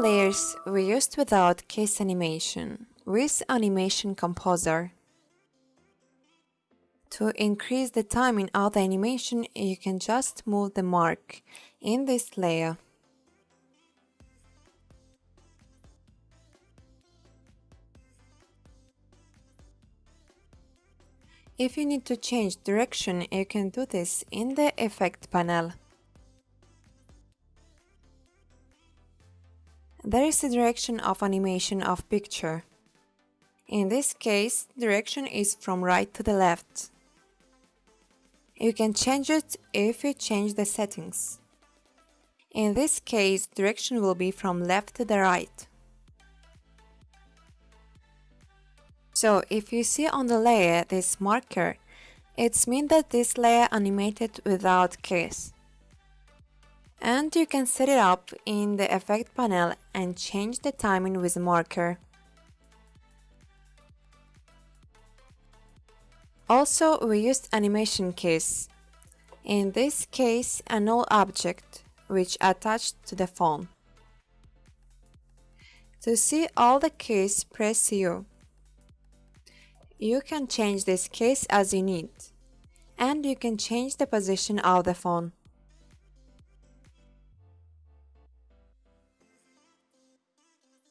layers we used without case animation with Animation Composer. To increase the timing of the animation, you can just move the mark in this layer. If you need to change direction, you can do this in the Effect panel. There is a direction of animation of picture. In this case, direction is from right to the left. You can change it if you change the settings. In this case, direction will be from left to the right. So if you see on the layer this marker, it's mean that this layer animated without case. And you can set it up in the effect panel and change the timing with marker. Also, we used animation keys. In this case, a null object, which attached to the phone. To see all the keys, press U. You can change this case as you need, and you can change the position of the phone.